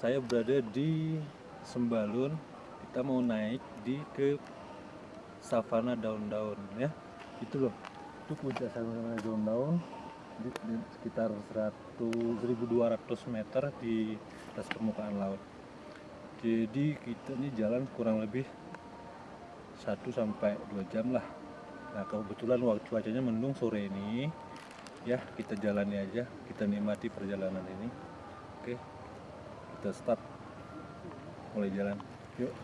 Saya berada di Sembalun. Kita mau naik di ke savana daun-daun ya. Itu loh. Itu puncak savana daun-daun di, di sekitar 100 1200 meter di atas permukaan laut. Jadi kita ini jalan kurang lebih 1 sampai 2 jam lah. Nah, kebetulan waktu cuacanya mendung sore ini ya kita jalani aja kita nikmati perjalanan ini Oke, kita start mulai jalan. Yuk.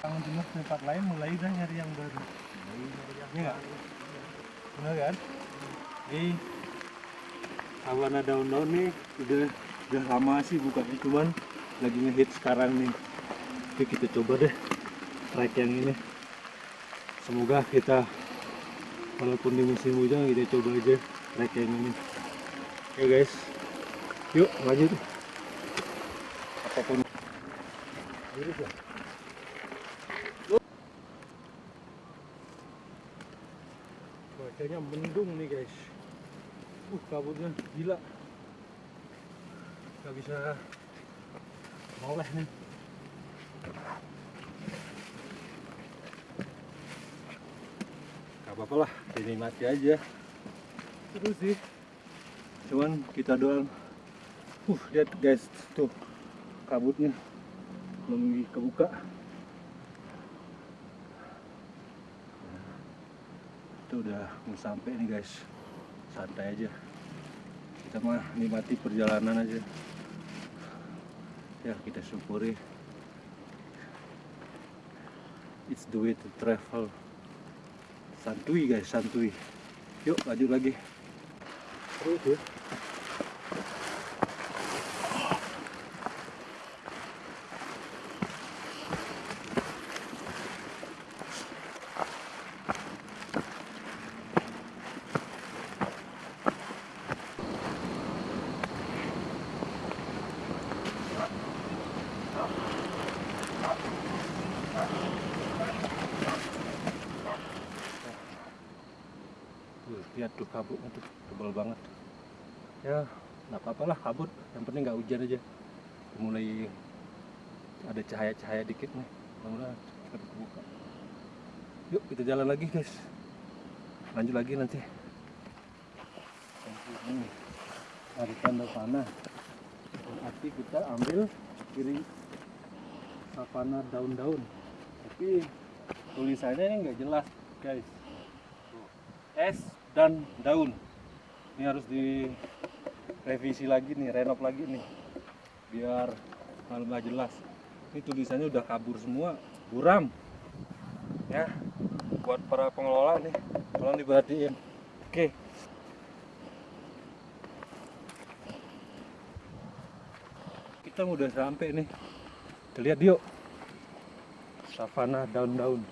Kalau jenuh tempat lain mulai dah nyari yang baru. Iya Benar kan? Ini awana daun-daun nih udah udah lama sih bukannya cuman lagi ngehit sekarang nih. Oke kita coba deh trek yang ini. Semoga kita walaupun di musim hujan kita coba aja trek yang ini. Oke guys. Yuk lanjut apa pun. Cuacanya mendung nih guys. Uh kabutnya gila nggak bisa. Noleh nih. Nggak apa-apa lah dinikmati aja. Terus sih. Cuman kita doang. Uh lihat guys tuh kabutnya. Belum kebuka. Itu udah mau sampai nih guys. Santai aja. Kita mah nikmati perjalanan aja ya kita syukuri. It's the way to travel. Santuy guys santuy yuk lanjut lagi. Terus ya lihat tuh kabutnya tuh tebal banget. Ya nggak apa-apa lah kabut. Yang penting nggak hujan aja. Mulai ada cahaya-cahaya dikit nih. Mudah cepat kebuka yuk kita jalan lagi guys. Lanjut lagi nanti. Ini ada tanda panah. Arti kita ambil kiri savana daun-daun. Tapi tulisannya ini nggak jelas guys. Es dan daun. Ini harus direvisi lagi nih renov lagi nih biar lebih jelas. Ini tulisannya udah kabur semua buram. Ya buat para pengelola nih tolong diperhatiin. Oke. Kita udah sampai nih. Kita lihat yuk. Savana daun-daun.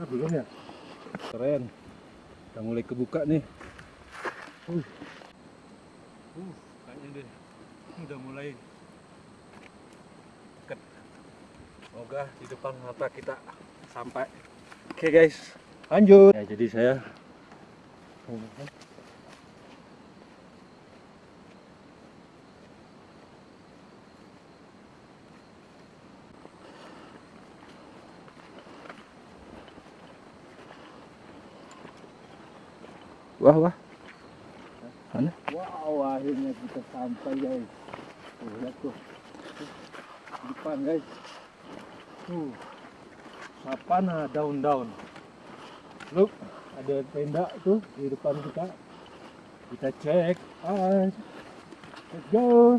Ah belum ya? Keren udah mulai kebuka nih. Uh, uh kayaknya deh. Udah mulai deket. Semoga di depan mata kita sampai. Oke okay, guys. Lanjut. Ya jadi saya Wah, wah. Mana? Wow, akhirnya kita sampai, guys. Tuh, lihat tuh. Depan, guys. Tuh. Sapana daun-daun. Look, ada tenda tuh di depan kita. Kita cek. Let's go.